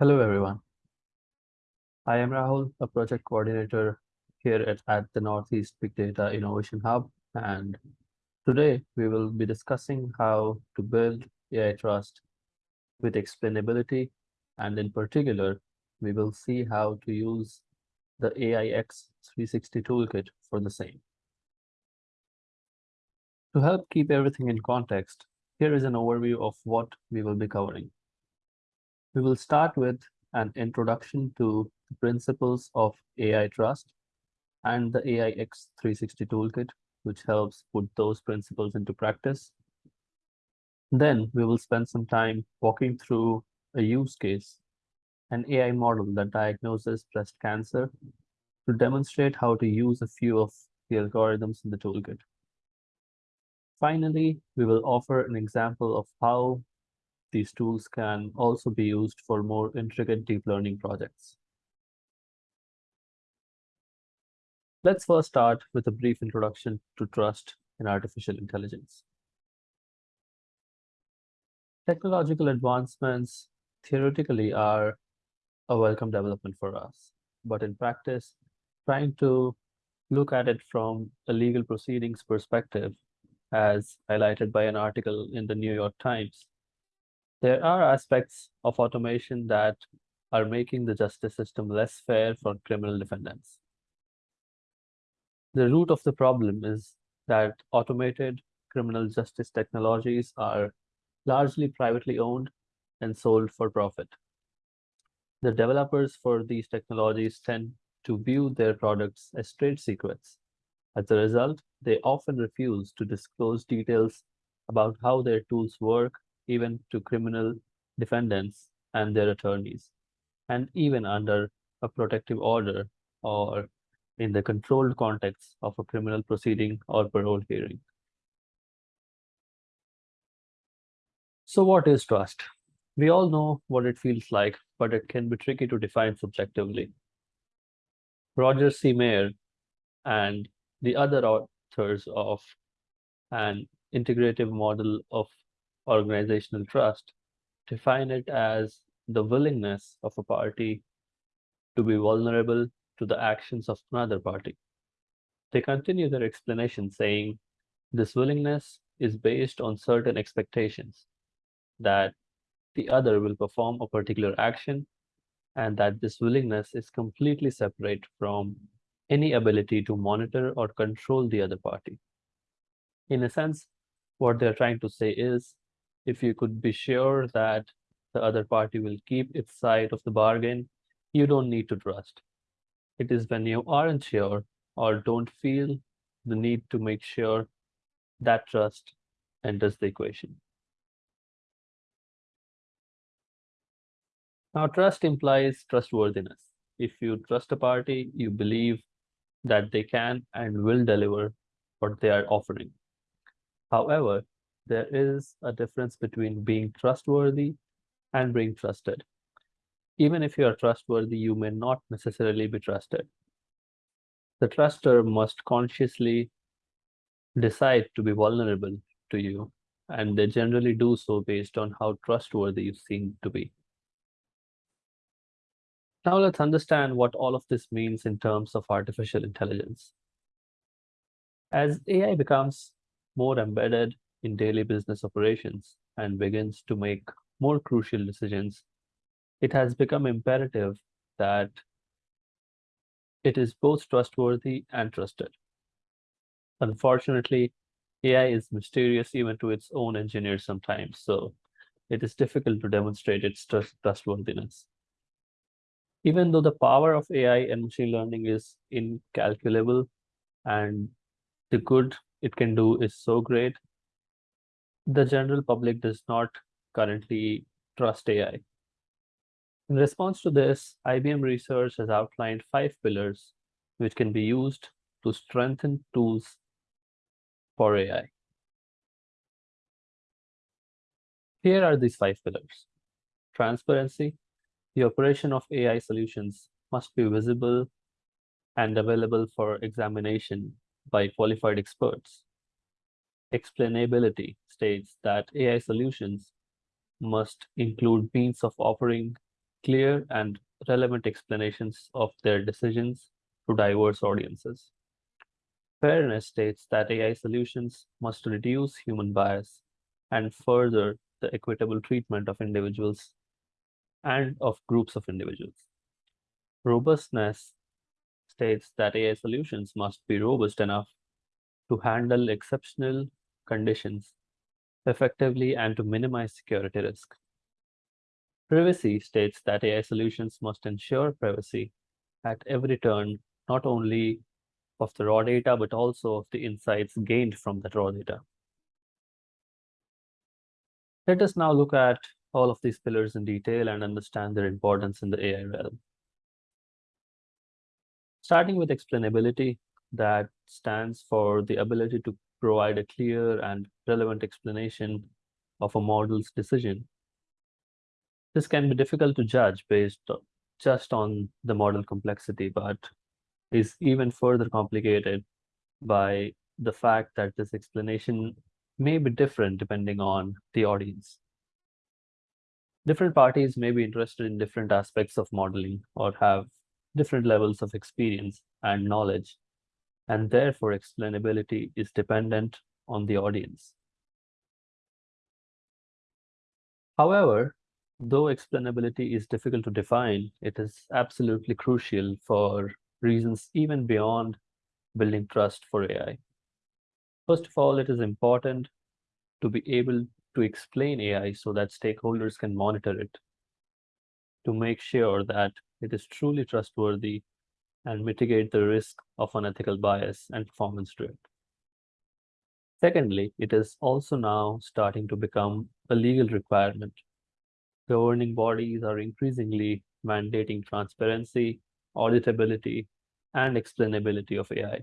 Hello, everyone. I am Rahul, a project coordinator here at, at the Northeast Big Data Innovation Hub. And today we will be discussing how to build AI trust with explainability. And in particular, we will see how to use the AIX 360 toolkit for the same. To help keep everything in context, here is an overview of what we will be covering. We will start with an introduction to the principles of AI trust and the AIX 360 toolkit, which helps put those principles into practice. Then we will spend some time walking through a use case, an AI model that diagnoses breast cancer to demonstrate how to use a few of the algorithms in the toolkit. Finally, we will offer an example of how these tools can also be used for more intricate deep learning projects. Let's first start with a brief introduction to trust in artificial intelligence. Technological advancements theoretically are a welcome development for us, but in practice, trying to look at it from a legal proceedings perspective, as highlighted by an article in the New York Times, there are aspects of automation that are making the justice system less fair for criminal defendants. The root of the problem is that automated criminal justice technologies are largely privately owned and sold for profit. The developers for these technologies tend to view their products as trade secrets. As a result, they often refuse to disclose details about how their tools work even to criminal defendants and their attorneys, and even under a protective order or in the controlled context of a criminal proceeding or parole hearing. So what is trust? We all know what it feels like, but it can be tricky to define subjectively. Roger C. Mayer and the other authors of an integrative model of organizational trust, define it as the willingness of a party to be vulnerable to the actions of another party. They continue their explanation saying, this willingness is based on certain expectations that the other will perform a particular action and that this willingness is completely separate from any ability to monitor or control the other party. In a sense, what they're trying to say is if you could be sure that the other party will keep its side of the bargain, you don't need to trust. It is when you aren't sure or don't feel the need to make sure that trust enters the equation. Now, trust implies trustworthiness. If you trust a party, you believe that they can and will deliver what they are offering. However, there is a difference between being trustworthy and being trusted. Even if you are trustworthy, you may not necessarily be trusted. The truster must consciously decide to be vulnerable to you, and they generally do so based on how trustworthy you seem to be. Now let's understand what all of this means in terms of artificial intelligence. As AI becomes more embedded in daily business operations and begins to make more crucial decisions, it has become imperative that it is both trustworthy and trusted. Unfortunately, AI is mysterious even to its own engineers sometimes, so it is difficult to demonstrate its trust trustworthiness. Even though the power of AI and machine learning is incalculable and the good it can do is so great, the general public does not currently trust AI. In response to this, IBM Research has outlined five pillars which can be used to strengthen tools for AI. Here are these five pillars. Transparency. The operation of AI solutions must be visible and available for examination by qualified experts explainability states that AI solutions must include means of offering clear and relevant explanations of their decisions to diverse audiences. Fairness states that AI solutions must reduce human bias and further the equitable treatment of individuals and of groups of individuals. Robustness states that AI solutions must be robust enough to handle exceptional conditions effectively and to minimize security risk. Privacy states that AI solutions must ensure privacy at every turn, not only of the raw data, but also of the insights gained from that raw data. Let us now look at all of these pillars in detail and understand their importance in the AI realm. Starting with explainability, that stands for the ability to provide a clear and relevant explanation of a model's decision. This can be difficult to judge based just on the model complexity, but is even further complicated by the fact that this explanation may be different depending on the audience. Different parties may be interested in different aspects of modeling or have different levels of experience and knowledge, and therefore explainability is dependent on the audience. However, though explainability is difficult to define, it is absolutely crucial for reasons even beyond building trust for AI. First of all, it is important to be able to explain AI so that stakeholders can monitor it to make sure that it is truly trustworthy and mitigate the risk of unethical bias and performance drift. Secondly, it is also now starting to become a legal requirement. Governing bodies are increasingly mandating transparency, auditability, and explainability of AI.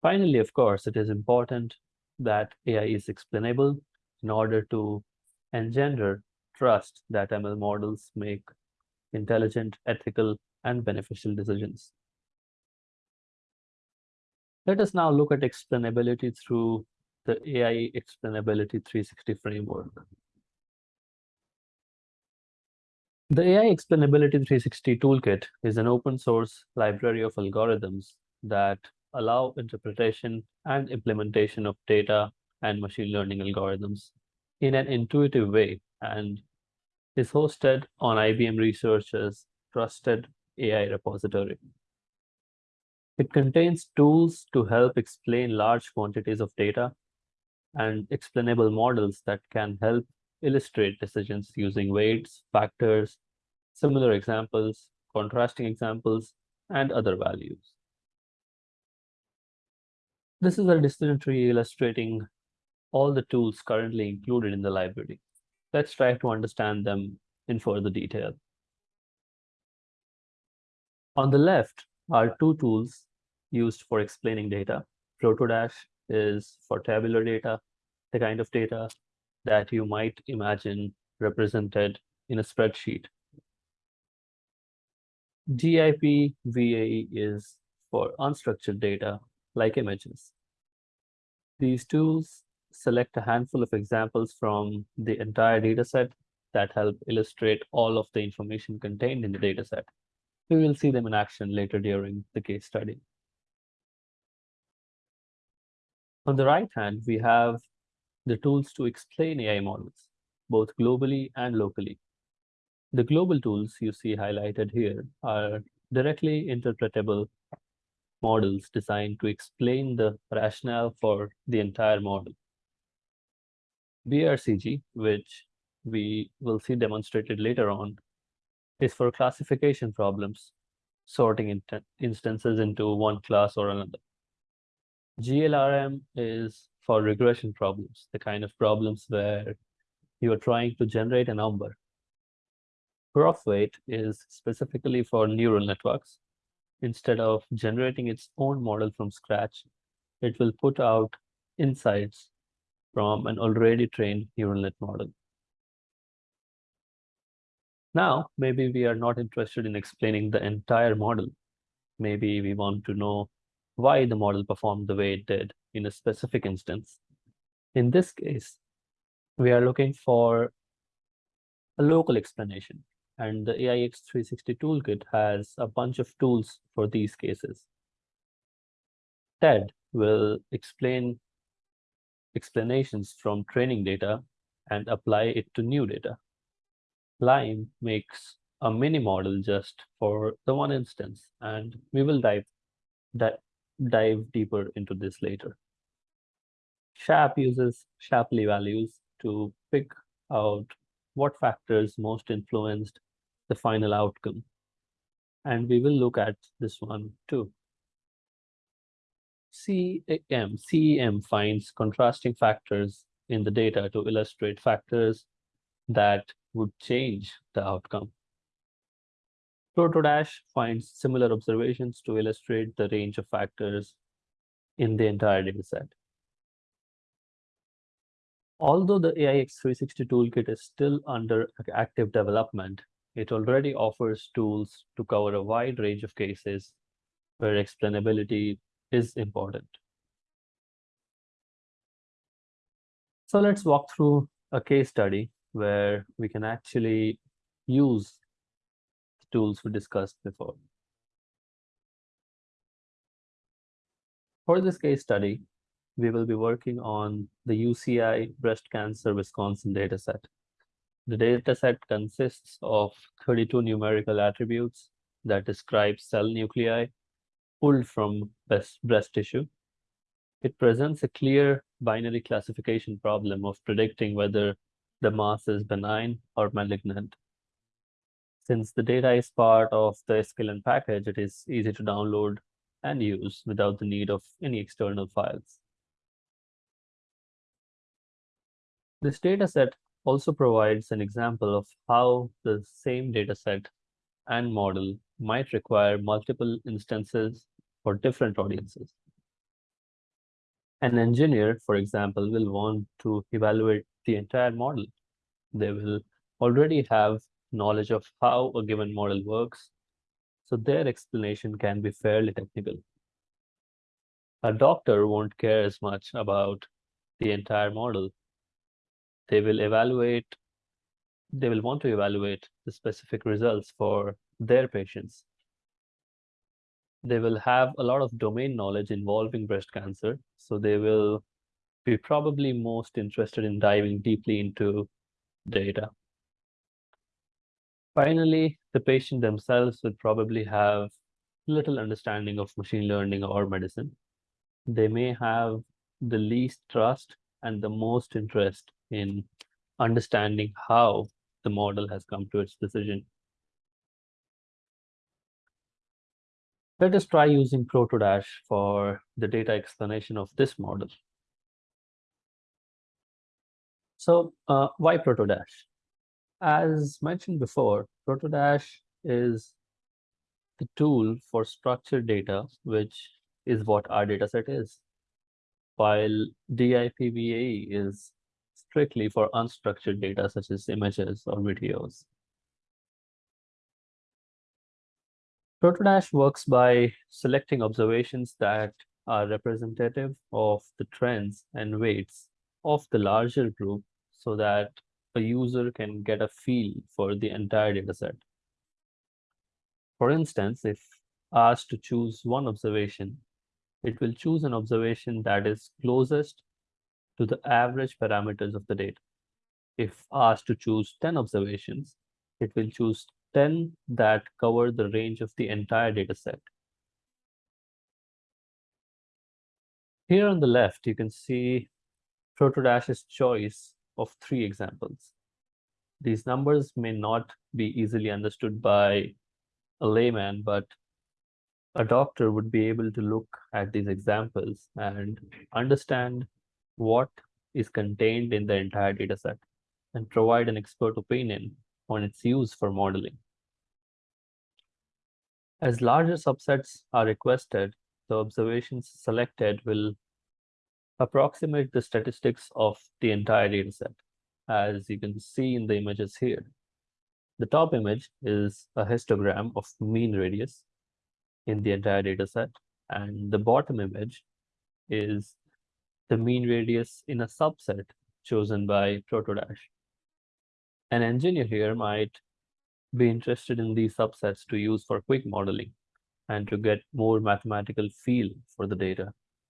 Finally, of course, it is important that AI is explainable in order to engender trust that ML models make intelligent, ethical, and beneficial decisions. Let us now look at explainability through the AI Explainability 360 framework. The AI Explainability 360 Toolkit is an open source library of algorithms that allow interpretation and implementation of data and machine learning algorithms in an intuitive way and is hosted on IBM Research's trusted AI repository. It contains tools to help explain large quantities of data and explainable models that can help illustrate decisions using weights, factors, similar examples, contrasting examples, and other values. This is a decision tree illustrating all the tools currently included in the library. Let's try to understand them in further detail. On the left are two tools used for explaining data. Protodash is for tabular data, the kind of data that you might imagine represented in a spreadsheet. DIP VAE is for unstructured data like images. These tools select a handful of examples from the entire dataset that help illustrate all of the information contained in the dataset. We will see them in action later during the case study. On the right hand, we have the tools to explain AI models, both globally and locally. The global tools you see highlighted here are directly interpretable models designed to explain the rationale for the entire model. BRCG, which we will see demonstrated later on, is for classification problems, sorting in instances into one class or another. GLRM is for regression problems, the kind of problems where you are trying to generate a number. ProfWeight is specifically for neural networks. Instead of generating its own model from scratch, it will put out insights from an already trained neural net model. Now, maybe we are not interested in explaining the entire model. Maybe we want to know why the model performed the way it did in a specific instance. In this case, we are looking for a local explanation. And the AIX 360 toolkit has a bunch of tools for these cases. TED will explain explanations from training data and apply it to new data. Lime makes a mini model just for the one instance, and we will dive, di dive deeper into this later. SHAP uses Shapley values to pick out what factors most influenced the final outcome. And we will look at this one too. CEM, CEM finds contrasting factors in the data to illustrate factors that would change the outcome. Protodash finds similar observations to illustrate the range of factors in the entire dataset. Although the AIX 360 toolkit is still under active development, it already offers tools to cover a wide range of cases where explainability is important. So let's walk through a case study where we can actually use the tools we discussed before. For this case study, we will be working on the UCI breast cancer Wisconsin dataset. The dataset consists of 32 numerical attributes that describe cell nuclei pulled from breast, breast tissue. It presents a clear binary classification problem of predicting whether the mass is benign or malignant. Since the data is part of the sklearn package, it is easy to download and use without the need of any external files. This dataset also provides an example of how the same dataset and model might require multiple instances for different audiences. An engineer, for example, will want to evaluate the entire model. They will already have knowledge of how a given model works, so their explanation can be fairly technical. A doctor won't care as much about the entire model. They will evaluate, they will want to evaluate the specific results for their patients. They will have a lot of domain knowledge involving breast cancer, so they will be probably most interested in diving deeply into data. Finally, the patient themselves would probably have little understanding of machine learning or medicine. They may have the least trust and the most interest in understanding how the model has come to its decision. Let us try using Protodash for the data explanation of this model. So uh, why Protodash? As mentioned before, Protodash is the tool for structured data, which is what our dataset is, while DIPVAE is strictly for unstructured data such as images or videos. Protodash works by selecting observations that are representative of the trends and weights of the larger group so that a user can get a feel for the entire dataset. For instance, if asked to choose one observation, it will choose an observation that is closest to the average parameters of the data. If asked to choose 10 observations, it will choose 10 that cover the range of the entire data set. Here on the left, you can see Protodash's choice of three examples. These numbers may not be easily understood by a layman, but a doctor would be able to look at these examples and understand what is contained in the entire data set and provide an expert opinion on its use for modeling. As larger subsets are requested, the observations selected will approximate the statistics of the entire dataset, as you can see in the images here. The top image is a histogram of mean radius in the entire dataset, and the bottom image is the mean radius in a subset chosen by Protodash. An engineer here might be interested in these subsets to use for quick modeling and to get more mathematical feel for the data.